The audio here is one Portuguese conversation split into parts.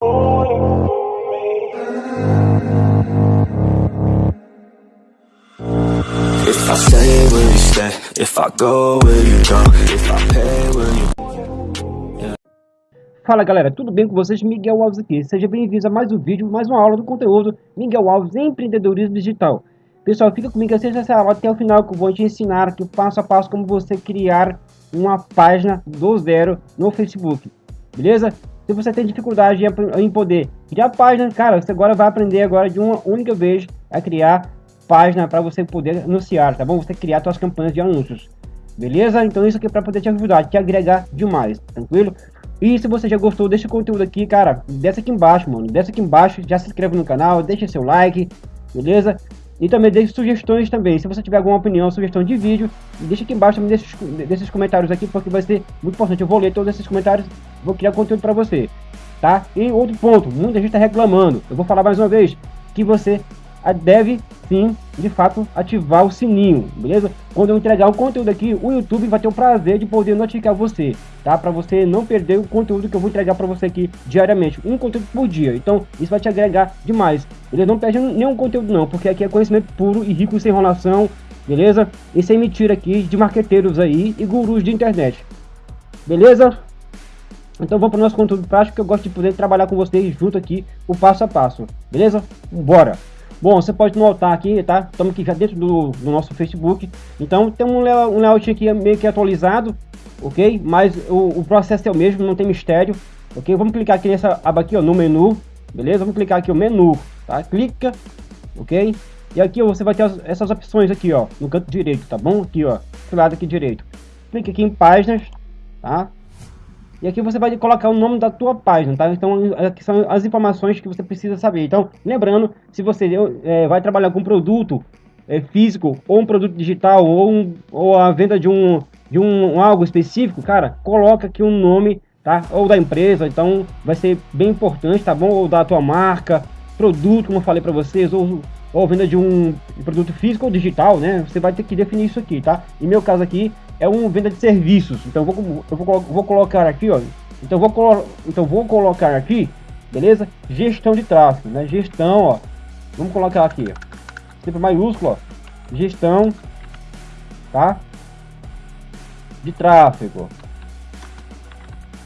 If I stay, will you stay? If I go, will you go? If I pay, will you Fala galera, tudo bem com vocês? Miguel Alves aqui. Seja bem-vindos a mais um vídeo, mais uma aula do conteúdo Miguel Alves Empreendedorismo Digital. Pessoal, fica comigo, assista essa aula até o final que eu vou te ensinar aqui passo a passo como você criar uma página do zero no Facebook. Beleza? Se você tem dificuldade em poder criar página, cara, você agora vai aprender agora de uma única vez a criar página para você poder anunciar, tá bom? Você criar suas campanhas de anúncios. Beleza? Então isso aqui é para poder te ajudar, te agregar demais, tranquilo? E se você já gostou desse conteúdo aqui, cara, desce aqui embaixo, mano. Desce aqui embaixo, já se inscreve no canal, deixa seu like, beleza? E também deixe sugestões também. Se você tiver alguma opinião, sugestão de vídeo, deixa aqui embaixo também desses, desses comentários aqui, porque vai ser muito importante. Eu vou ler todos esses comentários, vou criar conteúdo para você, tá? E outro ponto, muita gente está reclamando. Eu vou falar mais uma vez que você deve sim, de fato, ativar o sininho, beleza? Quando eu entregar o conteúdo aqui, o YouTube vai ter o prazer de poder notificar você, tá? Para você não perder o conteúdo que eu vou entregar para você aqui diariamente, um conteúdo por dia. Então, isso vai te agregar demais. Beleza? Não perde nenhum conteúdo não, porque aqui é conhecimento puro e rico sem enrolação, beleza? E sem mentira aqui de marqueteiros aí e gurus de internet. Beleza? Então vamos para o nosso conteúdo prático que eu gosto de poder trabalhar com vocês junto aqui o passo a passo. Beleza? Bora! Bom, você pode notar aqui, tá? Estamos aqui já dentro do, do, nosso Facebook. Então tem um, um layout aqui meio que atualizado, ok? Mas o, o, processo é o mesmo, não tem mistério, ok? Vamos clicar aqui nessa aba aqui, ó, no menu, beleza? Vamos clicar aqui o menu, tá? Clica, ok? E aqui você vai ter as, essas opções aqui, ó, no canto direito, tá bom? Aqui, ó, do lado aqui direito. Clique aqui em páginas, tá? E aqui você vai colocar o nome da tua página, tá? Então, aqui são as informações que você precisa saber. Então, lembrando, se você é, vai trabalhar com produto é, físico, ou um produto digital, ou, um, ou a venda de um, de um, um algo específico, cara, coloca aqui o um nome, tá? Ou da empresa, então vai ser bem importante, tá bom? Ou da tua marca, produto, como eu falei para vocês, ou, ou venda de um produto físico ou digital, né? Você vai ter que definir isso aqui, tá? Em meu caso aqui, é uma venda de serviços. Então eu vou, eu vou, vou colocar aqui, ó. Então vou, então vou colocar aqui, beleza? Gestão de tráfego, né? Gestão, ó. Vamos colocar aqui, ó. Sempre maiúsculo, ó. Gestão, tá? De tráfego.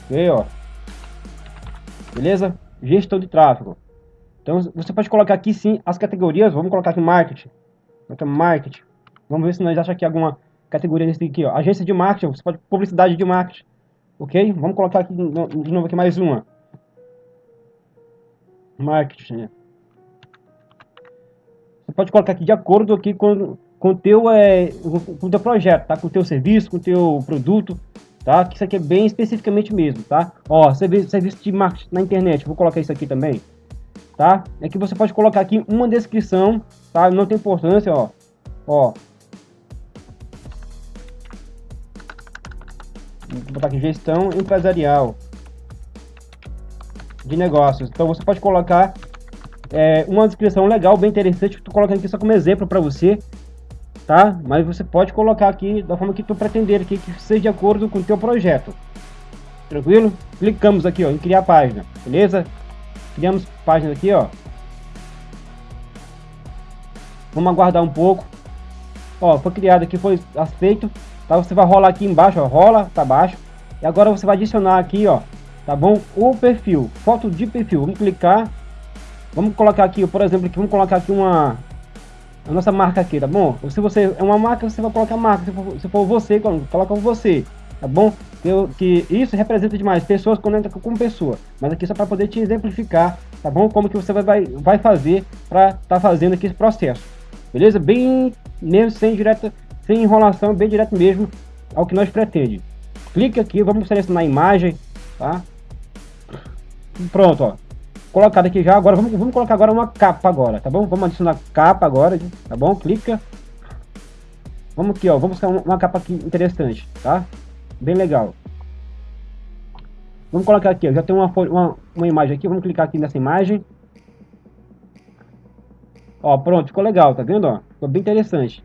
Ok, ó. Beleza? Gestão de tráfego. Então você pode colocar aqui sim as categorias. Vamos colocar aqui marketing. Marketing. Vamos ver se nós achamos aqui alguma categoria desse aqui, ó. Agência de marketing, você pode publicidade de marketing. Ok? Vamos colocar aqui de novo aqui mais uma. Marketing. Você pode colocar aqui de acordo aqui com com teu é com o teu projeto, tá? Com o teu serviço, com o teu produto, tá? Que isso aqui é bem especificamente mesmo, tá? Ó, serviço, serviço de marketing na internet, vou colocar isso aqui também, tá? Aqui você pode colocar aqui uma descrição, tá? Não tem importância, ó. Ó, Vou botar aqui gestão empresarial de negócios. Então você pode colocar é, uma descrição legal, bem interessante, tu colocando aqui só como exemplo para você, tá? Mas você pode colocar aqui da forma que tu pretender aqui, que seja de acordo com o teu projeto. Tranquilo? Clicamos aqui, ó, em criar página, beleza? Criamos página aqui, ó. Vamos aguardar um pouco. Ó, foi criado aqui, foi aceito. Tá? Você vai rolar aqui embaixo, ó, rola para baixo. E agora você vai adicionar aqui, ó, tá bom? O perfil, foto de perfil. Vamos clicar. Vamos colocar aqui, por exemplo, aqui, vamos colocar aqui uma a nossa marca aqui, tá bom? Se você é uma marca, você vai colocar marca. Se for, se for você, coloca você, tá bom? Que, que isso representa demais. Pessoas conectam com pessoa. Mas aqui só para poder te exemplificar, tá bom? Como que você vai, vai fazer para estar tá fazendo aqui esse processo. Beleza? Bem mesmo sem direta sem enrolação, bem direto mesmo ao que nós pretende. Clique aqui, vamos selecionar a imagem, tá? Pronto, ó. Colocado aqui já, agora vamos, vamos colocar agora uma capa agora, tá bom? Vamos adicionar capa agora, tá bom? Clica. Vamos aqui, ó, vamos buscar uma capa aqui interessante, tá? Bem legal. Vamos colocar aqui, ó, já tem uma, uma, uma imagem aqui, vamos clicar aqui nessa imagem. Ó, pronto, ficou legal, tá vendo, ó? Ficou bem interessante,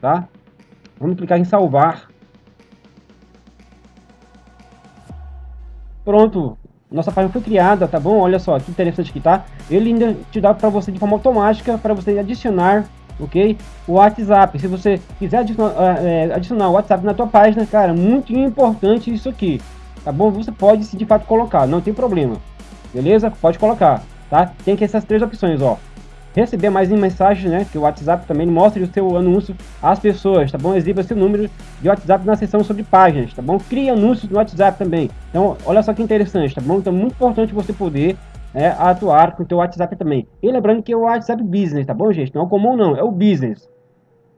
tá? Vamos clicar em salvar. Pronto. nossa página foi criada, tá bom? Olha só, que interessante que tá. Ele ainda te dá para você de forma automática, para você adicionar, ok? O WhatsApp, se você quiser adicionar, é, adicionar o WhatsApp na tua página, cara, muito importante isso aqui, tá bom? Você pode, se de fato, colocar, não tem problema, beleza? Pode colocar, tá? Tem aqui essas três opções, ó receber mais mensagens, né? Que o WhatsApp também mostre o seu anúncio às pessoas, tá bom? Exiba seu número de WhatsApp na seção sobre páginas, tá bom? Crie anúncios no WhatsApp também. Então, olha só que interessante, tá bom? Então, muito importante você poder é, atuar com o teu WhatsApp também. E lembrando que é o WhatsApp Business, tá bom, gente? Não é o comum, não, é o Business.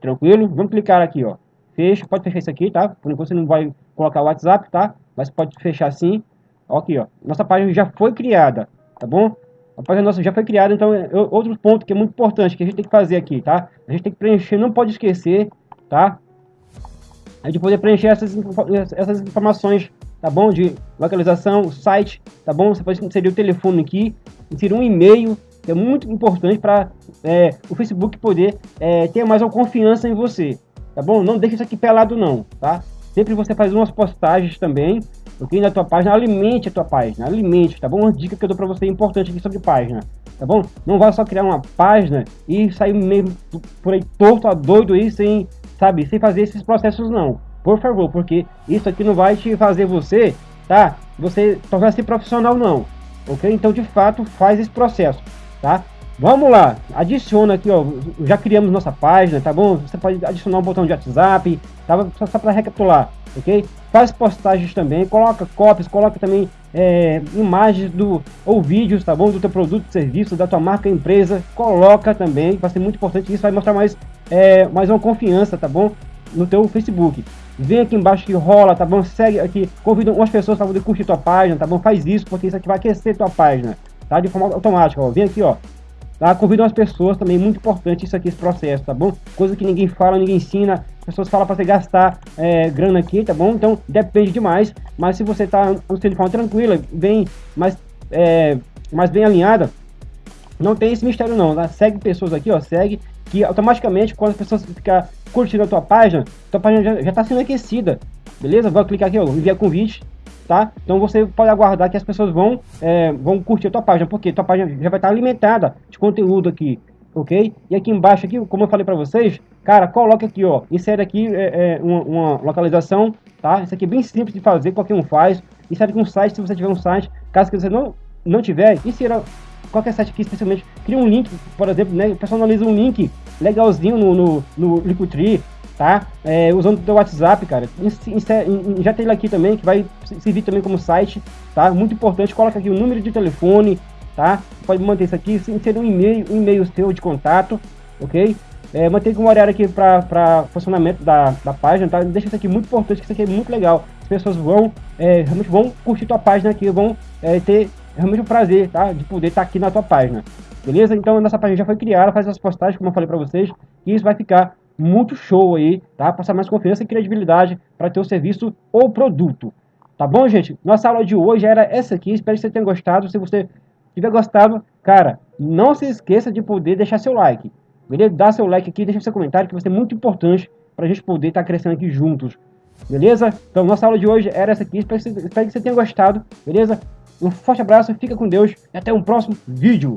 Tranquilo? Vamos clicar aqui, ó. Fecha, pode fechar isso aqui, tá? Por enquanto você não vai colocar o WhatsApp, tá? Mas pode fechar assim. Aqui, ó. Nossa página já foi criada, tá bom? A página nossa já foi criada, então é outro ponto que é muito importante que a gente tem que fazer aqui, tá? A gente tem que preencher, não pode esquecer, tá? A gente poder preencher essas, essas informações, tá bom? De localização, site, tá bom? Você pode inserir o telefone aqui, inserir um e-mail, que é muito importante para é, o Facebook poder é, ter mais uma confiança em você, tá bom? Não deixe isso aqui pelado não, tá? Sempre você faz umas postagens também, ok? Na tua página, alimente a tua página, alimente, tá bom? Uma dica que eu dou pra você importante aqui sobre página, tá bom? Não vá só criar uma página e sair meio por aí torto, doido aí, sem, sabe, sem fazer esses processos não. Por favor, porque isso aqui não vai te fazer você, tá? Você tornar-se profissional não, ok? Então, de fato, faz esse processo, tá? Vamos lá, adiciona aqui, ó, já criamos nossa página, tá bom? Você pode adicionar um botão de WhatsApp, tá? Só, só para recapitular, ok? Faz postagens também, coloca cópias, coloca também é, imagens do ou vídeos, tá bom? Do teu produto, serviço, da tua marca, empresa, coloca também, vai ser muito importante isso, vai mostrar mais, é, mais uma confiança, tá bom? No teu Facebook. Vem aqui embaixo que rola, tá bom? Segue aqui, convida umas pessoas para poder curtir tua página, tá bom? Faz isso, porque isso aqui vai aquecer tua página, tá? De forma automática, ó. Vem aqui, ó, Tá? Convido as pessoas também, muito importante isso aqui, esse processo, tá bom? Coisa que ninguém fala, ninguém ensina, as pessoas falam para você gastar é, grana aqui, tá bom? Então depende demais, mas se você tá de forma tranquila, bem, mais, é, mais bem alinhada, não tem esse mistério não, tá? Segue pessoas aqui, ó, segue, que automaticamente quando as pessoas ficam curtindo a tua página, tua página já, já tá sendo aquecida, beleza? Vou clicar aqui, ó, enviar convite, tá? Então você pode aguardar que as pessoas vão, é, vão curtir a tua página, porque tua página já vai estar alimentada de conteúdo aqui, ok? E aqui embaixo, aqui, como eu falei para vocês, cara, coloca aqui, ó, insere aqui é, é, uma, uma, localização, tá? Isso aqui é bem simples de fazer, qualquer um faz. Insere aqui um site, se você tiver um site, caso que você não, não tiver, insira qualquer site aqui, especialmente, cria um link, por exemplo, né? Personaliza um link legalzinho no, no, no Linktree, tá? É, usando o teu WhatsApp, cara. Já tem ele aqui também, que vai servir também como site, tá? Muito importante, coloca aqui o número de telefone, tá? Pode manter isso aqui, inserir um e-mail, um e-mail seu de contato, ok? É, manter um horário aqui para funcionamento da, da página, tá? Deixa isso aqui muito importante, que isso aqui é muito legal. As pessoas vão, é, realmente vão curtir tua página aqui, vão é, ter realmente o prazer, tá? De poder estar tá aqui na tua página. Beleza? Então, nossa página já foi criada, faz as postagens, como eu falei para vocês, e isso vai ficar muito show aí, tá? Passar mais confiança e credibilidade para teu serviço ou produto. Tá bom, gente? Nossa aula de hoje era essa aqui. Espero que você tenha gostado. Se você tiver gostado, cara, não se esqueça de poder deixar seu like. Beleza? Dá seu like aqui, deixa seu comentário, que vai ser muito importante para a gente poder estar tá crescendo aqui juntos. Beleza? Então, nossa aula de hoje era essa aqui. Espero que, você, espero que você tenha gostado. Beleza? Um forte abraço, fica com Deus e até um próximo vídeo.